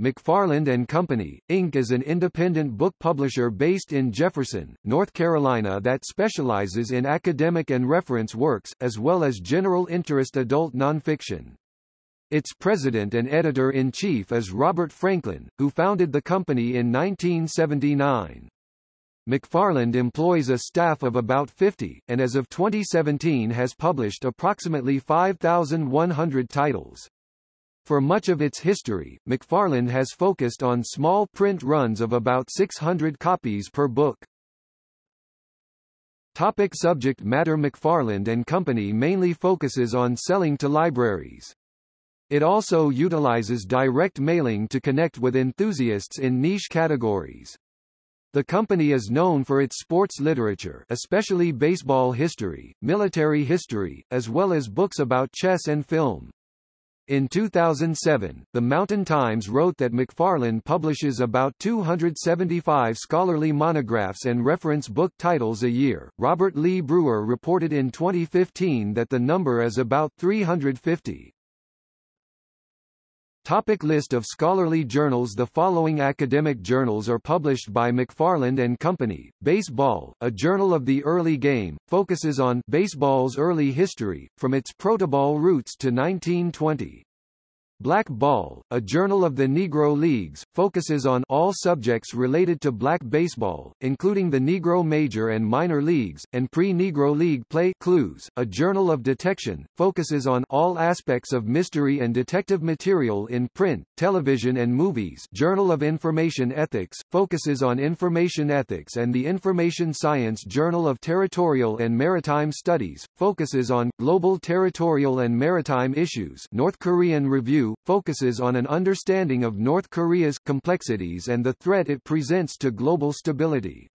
McFarland and Company, Inc. is an independent book publisher based in Jefferson, North Carolina that specializes in academic and reference works, as well as general interest adult nonfiction. Its president and editor-in-chief is Robert Franklin, who founded the company in 1979. McFarland employs a staff of about 50, and as of 2017 has published approximately 5,100 titles. For much of its history, McFarland has focused on small print runs of about 600 copies per book. Topic subject matter McFarland and Company mainly focuses on selling to libraries. It also utilizes direct mailing to connect with enthusiasts in niche categories. The company is known for its sports literature especially baseball history, military history, as well as books about chess and film. In 2007, The Mountain Times wrote that McFarland publishes about 275 scholarly monographs and reference book titles a year. Robert Lee Brewer reported in 2015 that the number is about 350. Topic list of scholarly journals The following academic journals are published by McFarland and Company. Baseball, a journal of the early game, focuses on baseball's early history, from its protoball roots to 1920. Black Ball, a journal of the Negro Leagues, focuses on all subjects related to black baseball, including the Negro Major and Minor Leagues, and pre-Negro League play Clues, a journal of detection, focuses on all aspects of mystery and detective material in print, television and movies Journal of Information Ethics, focuses on information ethics and the Information Science Journal of Territorial and Maritime Studies, focuses on, global territorial and maritime issues North Korean Review focuses on an understanding of North Korea's complexities and the threat it presents to global stability.